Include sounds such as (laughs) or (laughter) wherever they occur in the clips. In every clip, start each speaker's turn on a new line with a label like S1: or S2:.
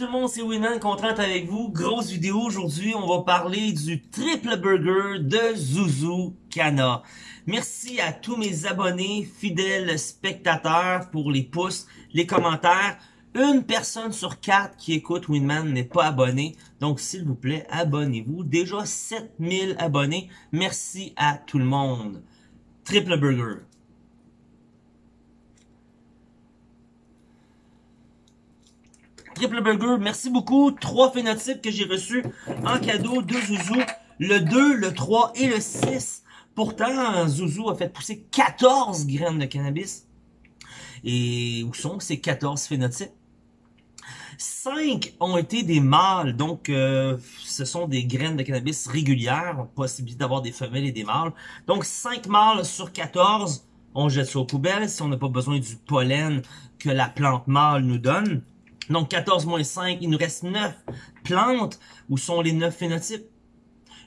S1: tout le monde, c'est Winman, content avec vous. Grosse vidéo aujourd'hui, on va parler du triple burger de Zuzu Kana. Merci à tous mes abonnés, fidèles spectateurs pour les pouces, les commentaires. Une personne sur quatre qui écoute Winman n'est pas abonné, donc s'il vous plaît, abonnez-vous. Déjà 7000 abonnés, merci à tout le monde. Triple burger. Triple Burger, merci beaucoup. Trois phénotypes que j'ai reçus en cadeau de Zouzou. Le 2, le 3 et le 6. Pourtant, Zouzou a fait pousser 14 graines de cannabis. Et où sont ces 14 phénotypes? 5 ont été des mâles, donc euh, ce sont des graines de cannabis régulières, possibilité d'avoir des femelles et des mâles. Donc 5 mâles sur 14, on jette ça aux poubelles si on n'a pas besoin du pollen que la plante mâle nous donne. Donc 14 moins 5, il nous reste 9 plantes. Où sont les 9 phénotypes?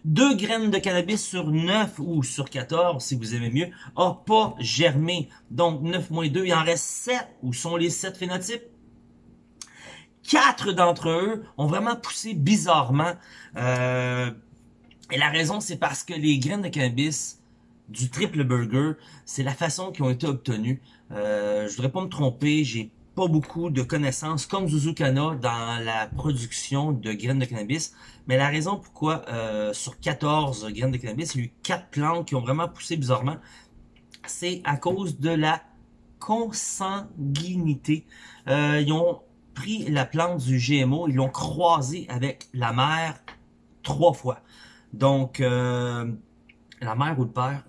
S1: Deux graines de cannabis sur 9 ou sur 14, si vous aimez mieux, a pas germé. Donc 9 moins 2, il en reste 7. Où sont les 7 phénotypes? Quatre d'entre eux ont vraiment poussé bizarrement. Euh, et la raison, c'est parce que les graines de cannabis du triple burger, c'est la façon qui ont été obtenues. Euh, je voudrais pas me tromper, j'ai pas beaucoup de connaissances comme Zuzukana dans la production de graines de cannabis. Mais la raison pourquoi euh, sur 14 graines de cannabis, il y a eu 4 plantes qui ont vraiment poussé bizarrement, c'est à cause de la consanguinité. Euh, ils ont pris la plante du GMO, ils l'ont croisé avec la mère trois fois. Donc, euh, la mère ou le père,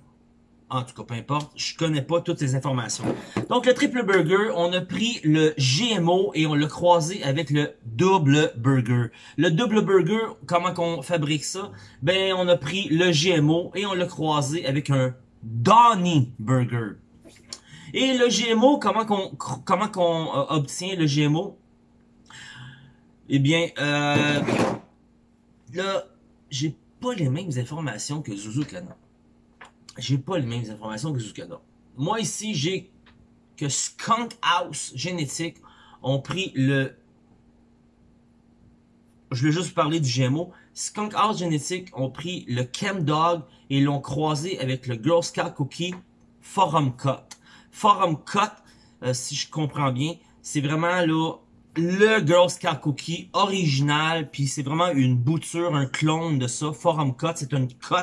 S1: en tout cas, peu importe, je connais pas toutes ces informations. Donc, le triple burger, on a pris le GMO et on l'a croisé avec le double burger. Le double burger, comment qu'on fabrique ça? Ben, on a pris le GMO et on l'a croisé avec un Donny Burger. Et le GMO, comment qu'on comment qu'on euh, obtient le GMO? Eh bien, euh, là, j'ai pas les mêmes informations que Zuzu Kana j'ai pas les mêmes informations que Zucana. Moi ici, j'ai que Skunk House Génétique ont pris le... Je vais juste parler du GMO. Skunk House Génétique ont pris le Chem Dog et l'ont croisé avec le Girl Scout Cookie Forum Cut. Forum Cut, euh, si je comprends bien, c'est vraiment là le Girl Scout Cookie original, puis c'est vraiment une bouture, un clone de ça. Forum Cut, c'est une cut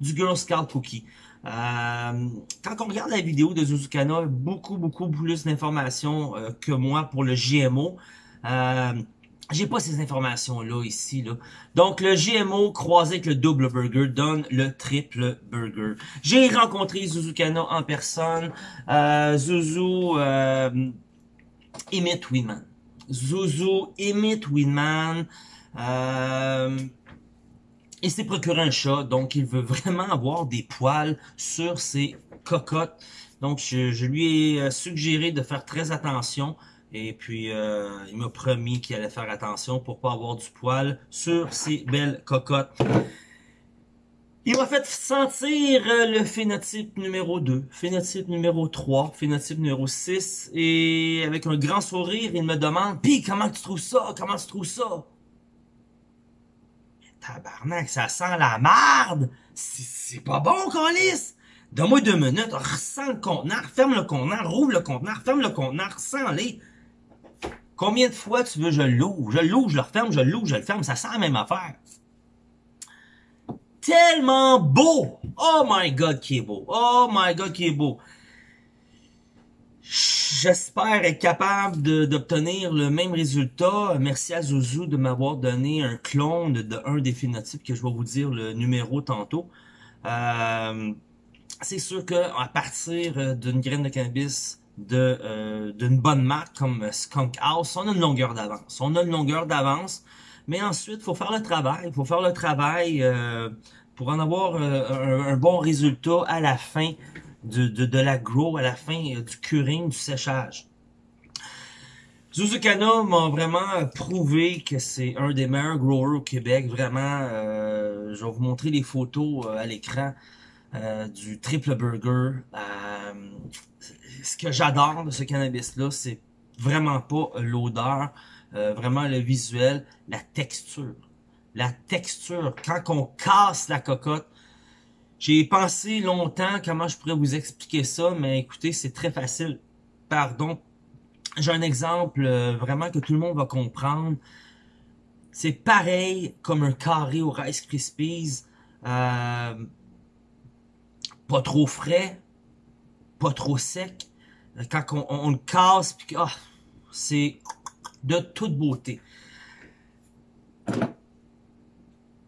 S1: du Girl Scout Cookie. Euh, quand on regarde la vidéo de Zuzukana, beaucoup, beaucoup plus d'informations euh, que moi pour le GMO. Euh, j'ai pas ces informations-là ici. Là. Donc, le GMO croisé avec le double burger donne le triple burger. J'ai rencontré Zuzukana en personne. Euh, Zuzu imite Winman. Zuzu imite Winman. Euh, il s'est procuré un chat, donc il veut vraiment avoir des poils sur ses cocottes. Donc je, lui ai euh, suggéré de faire très attention. Et puis, euh, il m'a promis qu'il allait faire attention pour pas avoir du poil sur ses belles cocottes. Il m'a fait sentir euh, le phénotype numéro 2, phénotype numéro 3, phénotype numéro 6. Et avec un grand sourire, il me demande « Pis, comment tu trouves ça? Comment tu trouves ça? » Tabarnak, ça sent la marde! C'est pas bon, Colis! Donne-moi deux minutes, ressens le conteneur, ferme le conteneur, rouvre le conteneur, ferme le conteneur, ressens-les. Combien de fois tu veux je l'ouvre? Je l'ouvre, je le referme, je l'ouvre, je le ferme, ça sent la même affaire. Tellement beau! Oh my god, qui est beau! Oh my god, qui est beau! J'espère être capable d'obtenir le même résultat. Merci à Zouzou de m'avoir donné un clone de, un des phénotypes que je vais vous dire le numéro tantôt. Euh, c'est sûr que à partir d'une graine de cannabis euh, d'une bonne marque comme Skunk House, on a une longueur d'avance. On a une longueur d'avance, mais ensuite, faut faire le travail. Il faut faire le travail euh, pour en avoir un, bon résultat à la fin de, de, de la grow à la fin euh, du curing, du séchage. Zuzukana m'a vraiment prouvé que c'est un des meilleurs growers au Québec. Vraiment, euh, je vais vous montrer les photos euh, à l'écran euh, du triple burger. ce que j'adore de ce cannabis-là, c'est vraiment pas l'odeur. euh, vraiment le visuel, la texture. La texture, quand on casse la cocotte, j'ai pensé longtemps comment je pourrais vous expliquer ça, mais écoutez, c'est très facile. Pardon. J'ai un exemple euh, vraiment que tout le monde va comprendre. C'est pareil comme un carré au Rice Krispies. Euh, pas trop frais, pas trop sec. Quand on, le casse, puis ah, c'est de toute beauté.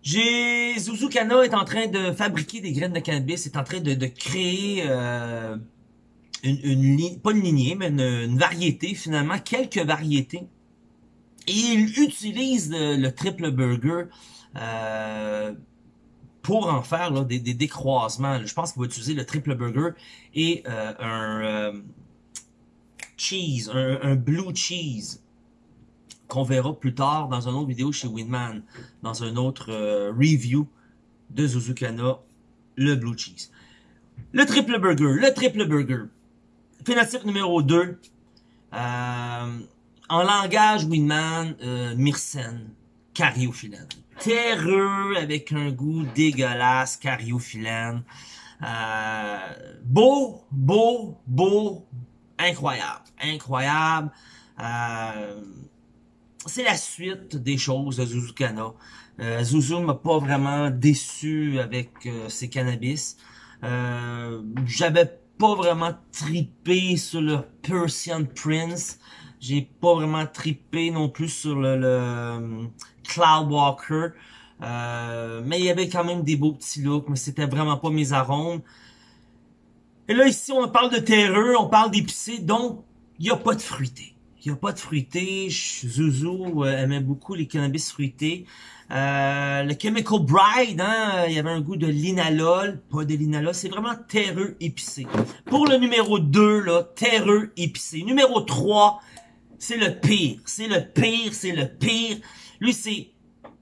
S1: J'ai Zuzukana est en train de fabriquer des graines de cannabis, est en train de, créer euh, une, une pas une lignée, mais une, variété finalement, quelques variétés. Et il utilise le, triple burger euh, pour en faire là, des, des, décroisements. Je pense qu'il va utiliser le triple burger et euh, un euh, cheese, un, blue cheese qu'on verra plus tard dans une autre vidéo chez Winman, dans un autre euh, review de Zuzukana, le blue cheese. Le triple burger, le triple burger. Phénotype numéro 2. en langage Winman, Myrcène, cariophyllène terreux avec un goût dégueulasse, cariophyllène. Euh, beau, beau, beau, incroyable, incroyable. Euh, c'est la suite des choses de Zuzukana. Euh, Zuzu m'a pas vraiment déçu avec euh, ses cannabis. Euh, J'avais pas vraiment tripé sur le Persian Prince. J'ai pas vraiment tripé non plus sur le, le Cloudwalker. Euh, mais il y avait quand même des beaux petits looks, mais c'était vraiment pas mes arômes. Et là, ici, on parle de terreux, on parle d'épicé, donc il n'y a pas de fruité. Il n'y a pas de fruité. Zuzu euh, aimait beaucoup les cannabis fruités. Euh, le Chemical Bride, hein, il y avait un goût de linalol, pas de linalol, c'est vraiment terreux épicé. Pour le numéro 2, là, terreux épicé. Numéro 3, c'est le pire, c'est le pire, c'est le pire. Lui, c'est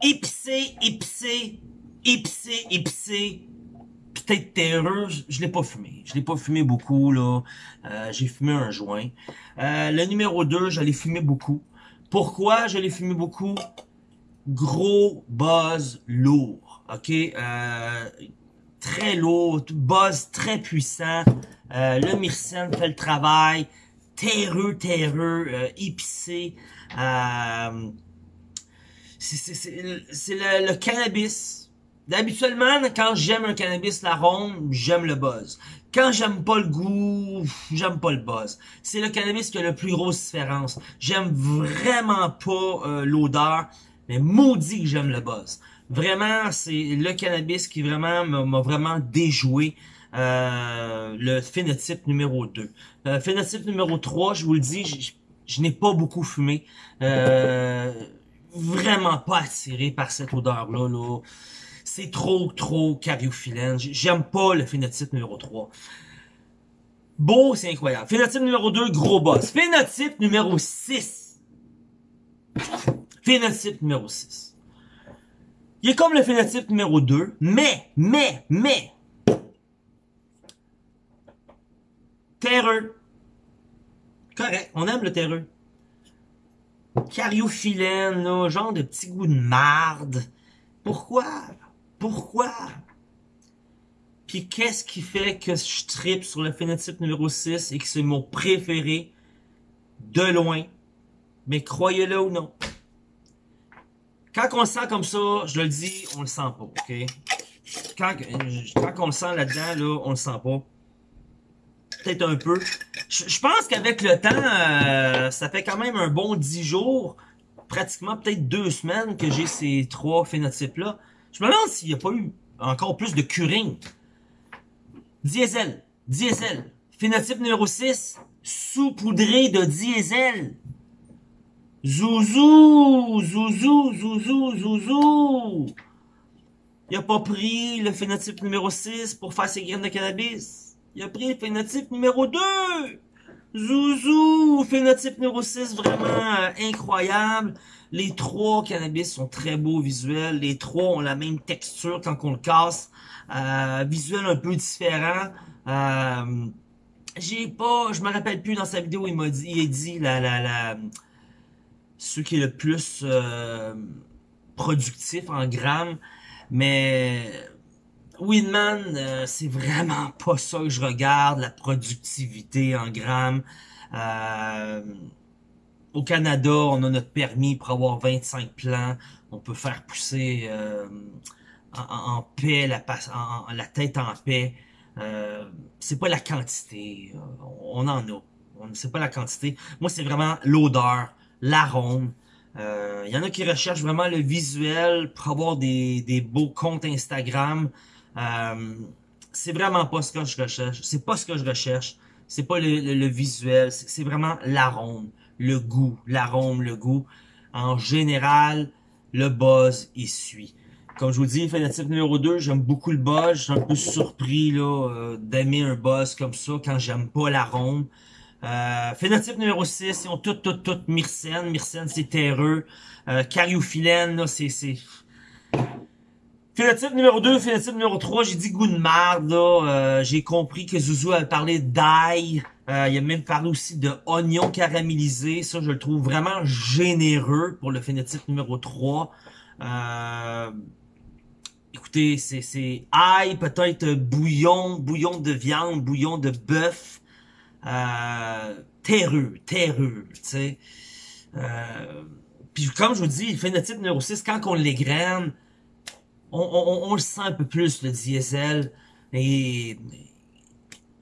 S1: épicé, épicé, épicé, épicé. Peut-être terreux, je, l'ai pas fumé. Je l'ai pas fumé beaucoup, là. Euh, j'ai fumé un joint. Euh, le numéro 2, je l'ai fumé beaucoup. Pourquoi je l'ai fumé beaucoup? Gros buzz lourd, ok? Euh, très lourd, buzz très puissant. le myrcène fait le travail. Terreux, terreux, épicé. Euh, c'est le, cannabis. Habituellement, quand j'aime un cannabis l'arôme, j'aime le buzz. Quand j'aime pas le goût, j'aime pas le buzz. C'est le cannabis qui a la plus grosse différence. J'aime vraiment pas euh, l'odeur, mais maudit que j'aime le buzz. Vraiment, c'est le cannabis qui vraiment m'a vraiment déjoué. Euh, le phénotype numéro 2. Euh, phénotype numéro 3, je vous le dis, je, je n'ai pas beaucoup fumé. Euh, vraiment pas attiré par cette odeur-là. Là. C'est trop, trop cariophyllène. J'aime pas le phénotype numéro 3. Beau, c'est incroyable. Phénotype numéro 2, gros boss. Phénotype numéro 6. Phénotype numéro 6. Il est comme le phénotype numéro 2, mais, mais, mais, terreux. Correct, on aime le terreux. Cariophyllène, là, genre de petit goût de marde. Pourquoi? Pourquoi? Puis qu'est-ce qui fait que je tripe sur le phénotype numéro 6 et que c'est mon préféré de loin? Mais croyez-le ou non. Quand on le sent comme ça, je le dis, on le sent pas, ok? Quand, quand on le sent là-dedans, là, on le sent pas peut-être un peu. Je, pense qu'avec le temps, euh, ça fait quand même un bon 10 jours, pratiquement peut-être deux semaines que j'ai ces trois phénotypes-là. Je me demande s'il n'y a pas eu encore plus de curing. Diesel, diesel. Phénotype numéro 6, saupoudré de diesel. Zouzou, zouzou, zouzou, zouzou. Il a pas pris le phénotype numéro 6 pour faire ses graines de cannabis. Il a pris le phénotype numéro 2. Zouzou, phénotype numéro 6, vraiment euh, incroyable. Les trois cannabis sont très beaux visuels. Les trois ont la même texture quand on le casse. Euh, visuel un peu différent. Euh, j'ai pas, je me rappelle plus dans sa vidéo, il m'a dit, il a dit la, la, la, ceux qui est le plus euh, productif en grammes. Mais Winman, euh, c'est vraiment pas ça que je regarde, la productivité en grammes. Euh, au Canada, on a notre permis pour avoir 25 plants. On peut faire pousser euh, en, paix, la, tête en paix. Euh, c'est pas la quantité. On en a. C'est pas la quantité. Moi, c'est vraiment l'odeur, l'arôme. Il euh, y en a qui recherchent vraiment le visuel pour avoir des beaux comptes Instagram. Euh, c'est vraiment pas ce que je recherche. C'est pas ce que je recherche. C'est pas le, le, visuel. C'est vraiment l'arôme, le goût, l'arôme, le goût. En général, le buzz il suit. Comme je vous dis, phénotype numéro 2, j'aime beaucoup le buzz. Je suis un peu surpris là euh, d'aimer un buzz comme ça quand j'aime pas l'arôme. Euh, phénotype numéro 6, ils ont tout, tout, tout Myrcène. Myrcène, c'est terreux. Euh, là, c'est... Phénotype numéro 2, phénotype numéro 3, j'ai dit goût de marde, là. Euh, j'ai compris que Zouzou a parlé d'ail. Euh, il a même parlé aussi de oignon caramélisé. Ça, je le trouve vraiment généreux pour le phénotype numéro 3. Euh, écoutez, c'est, c'est ail, peut-être bouillon, bouillon de viande, bouillon de bœuf euh, terreux, terreux, tu sais. Euh, puis comme je vous dis, le phénotype numéro 6, quand on l'égrène, on, le sent un peu plus, le diesel. Et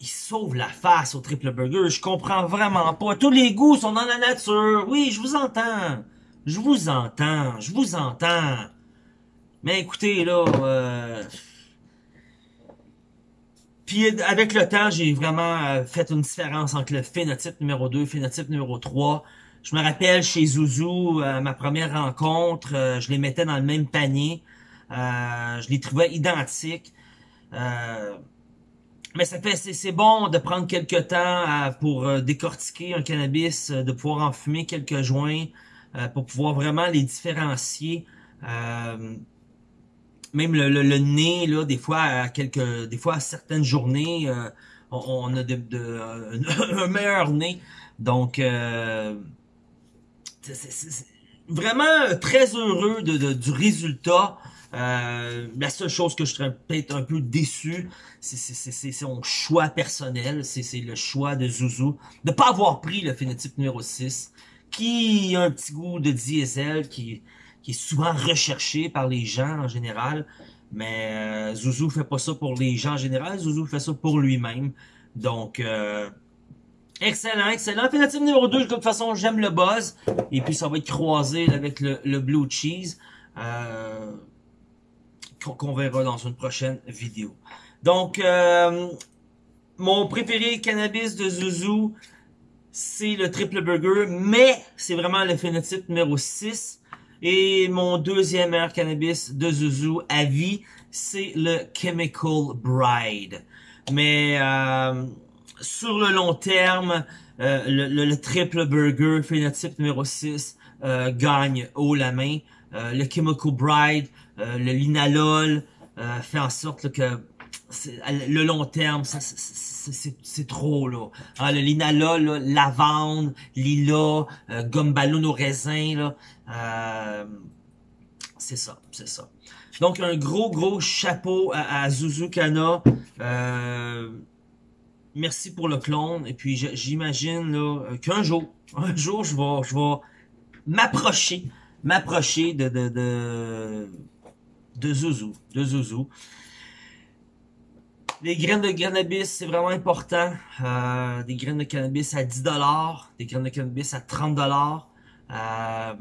S1: il sauve la face au triple burger. Je comprends vraiment pas. Tous les goûts sont dans la nature. Oui, je vous entends. Je vous entends. Je vous entends. Mais écoutez, là... Euh, puis avec le temps, j'ai vraiment euh, fait une différence entre le phénotype numéro 2 et le phénotype numéro 3. Je me rappelle chez Zouzou, euh, ma première rencontre, euh, je les mettais dans le même panier. Je les trouvais identiques. mais ça fait c'est bon de prendre quelques temps pour décortiquer un cannabis, de pouvoir en fumer quelques joints, pour pouvoir vraiment les différencier même le, le, nez là des fois à quelques des fois à certaines journées euh, on, a de, de, (laughs) un meilleur nez donc euh, c'est vraiment très heureux du résultat euh, la seule chose que je serais peut-être un peu déçu, c'est son choix personnel, c'est le choix de Zouzou de pas avoir pris le phénotype numéro 6, qui a un petit goût de diesel, qui qui est souvent recherché par les gens en général. Mais euh, Zouzou fait pas ça pour les gens en général, Zouzou fait ça pour lui-même. Donc, euh, excellent, excellent. Phénotype numéro 2, de toute façon, j'aime le buzz. Et puis, ça va être croisé avec le, blue cheese. Euh, qu'on verra dans une prochaine vidéo. Donc, euh, mon préféré cannabis de Zouzou, c'est le triple burger, mais c'est vraiment le phénotype numéro 6. Et mon deuxième meilleur cannabis de Zuzu à vie, c'est le Chemical Bride. Mais euh, sur le long terme, euh, le, triple burger phénotype numéro 6 euh, gagne haut la main. le Chemical Bride, le linalol fait en sorte que le long terme, c'est trop là. Ah, le linalol, là, lavande, lila, euh, gomme ballon au raisin, là, euh, c'est ça, c'est ça. Donc un gros gros chapeau à, à Zuzukana. Euh, merci pour le clone. Et puis j'imagine là qu'un jour, (laughs) un jour je vais, je vais m'approcher, m'approcher de de de Zuzu, de. Les graines de cannabis, c'est vraiment important. Euh, des graines de cannabis à 10$, des graines de cannabis à 30$. Euh,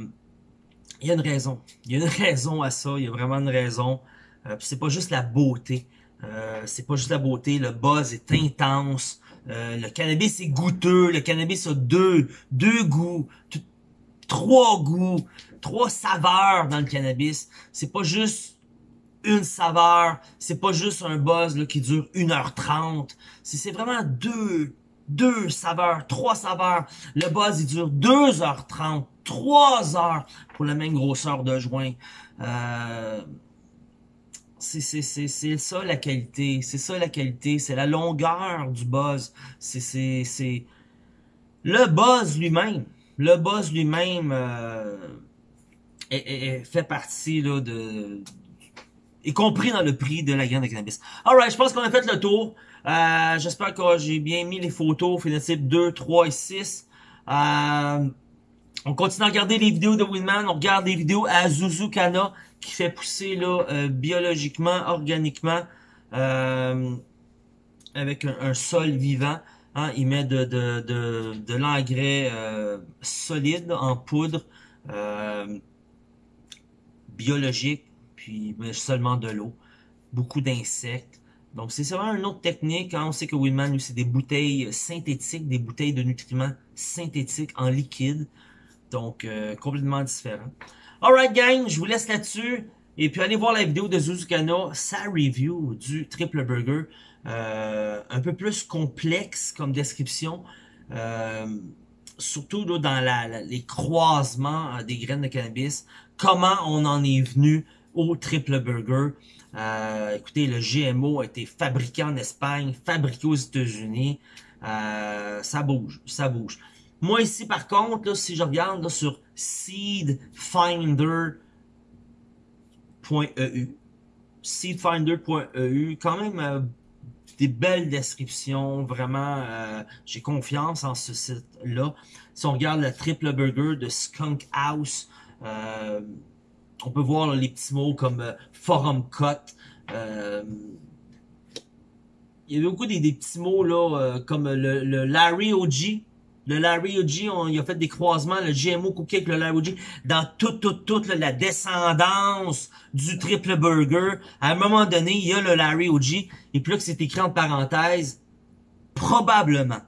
S1: il y a une raison. Il y a une (laughs) raison à ça. Il y a vraiment une raison. Euh, c'est pas juste la beauté. Euh, c'est pas juste la beauté. Le buzz est intense. Euh, le cannabis est goûteux. Le cannabis a deux, deux goûts, trois goûts, trois saveurs dans le cannabis. C'est pas juste une saveur. C'est pas juste un buzz là, qui dure 1h30. C'est vraiment deux, deux saveurs, trois saveurs. Le buzz, il dure 2h30, 3 heures pour la même grosseur de joint. Euh, c'est ça la qualité. C'est ça la qualité. C'est la longueur du buzz. C'est le buzz lui-même. le boss lui-même euh, fait partie là, de y compris dans le prix de la graine de cannabis. Alright, je pense qu'on a fait le tour. Euh, J'espère que j'ai bien mis les photos, phénotype 2, 3 et 6. Euh, on continue à regarder les vidéos de Winman, on regarde des vidéos à Zuzukana qui fait pousser là euh, biologiquement, organiquement, euh, avec un, sol vivant. Hein, il met de, de, de, de l'engrais euh, solide en poudre biologique puis seulement de l'eau. Beaucoup d'insectes. Donc, c'est vraiment une autre technique. Hein. On sait que Winman, lui, c'est des bouteilles synthétiques, des bouteilles de nutriments synthétiques en liquide. Donc, euh, complètement différent. Alright, gang, je vous laisse là-dessus. Et puis, allez voir la vidéo de Zuzukana, sa review du triple burger. Euh, un peu plus complexe comme description. Euh, surtout dans les croisements des graines de cannabis. Comment on en est venu au triple burger? Euh, écoutez, le GMO a été fabriqué en Espagne, fabriqué aux États-Unis. Euh, ça bouge, ça bouge. Moi ici, par contre, si je regarde sur seedfinder.eu, seedfinder.eu, quand même euh, des belles descriptions, vraiment, j'ai confiance en ce site-là. Si on regarde le triple burger de Skunk House, on peut voir les petits mots comme euh, forum cut. Euh, il y a beaucoup des, petits mots là, euh, comme le, Larry OG. Le Larry OG, on, il a fait des croisements, le GMO cookie avec le Larry OG, dans toute, toute, toute la descendance du triple burger. À un moment donné, il y a le Larry OG, et puis là que c'est écrit en parenthèse, probablement.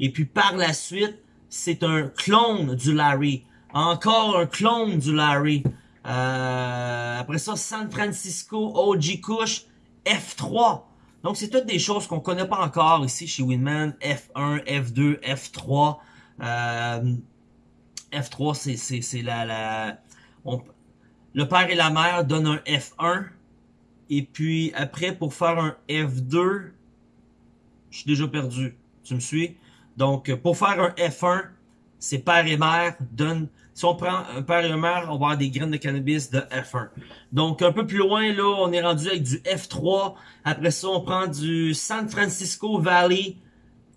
S1: Et puis par la suite, c'est un clone du Larry. Encore un clone du Larry. Euh, après ça, San Francisco OG Kush F3. Donc, c'est toutes des choses qu'on connaît pas encore ici chez Winman. F1, F2, F3. F3, c'est la... la le père et la mère donnent un F1. Et puis, après, pour faire un F2, je suis déjà perdu. Tu me suis? Donc, pour faire un F1, c'est père et mère donnent si on prend un père et une mère, on va avoir des graines de cannabis de F1. Donc, un peu plus loin, là, on est rendu avec du F3. Après ça, on prend du San Francisco Valley.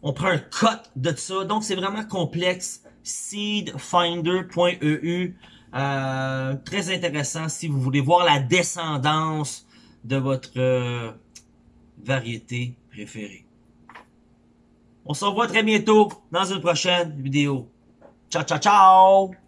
S1: On prend un cut de ça. Donc, c'est vraiment complexe. Seedfinder.eu. Euh, très intéressant si vous voulez voir la descendance de votre euh, variété préférée. On se revoit très bientôt dans une prochaine vidéo. Ciao, ciao, ciao!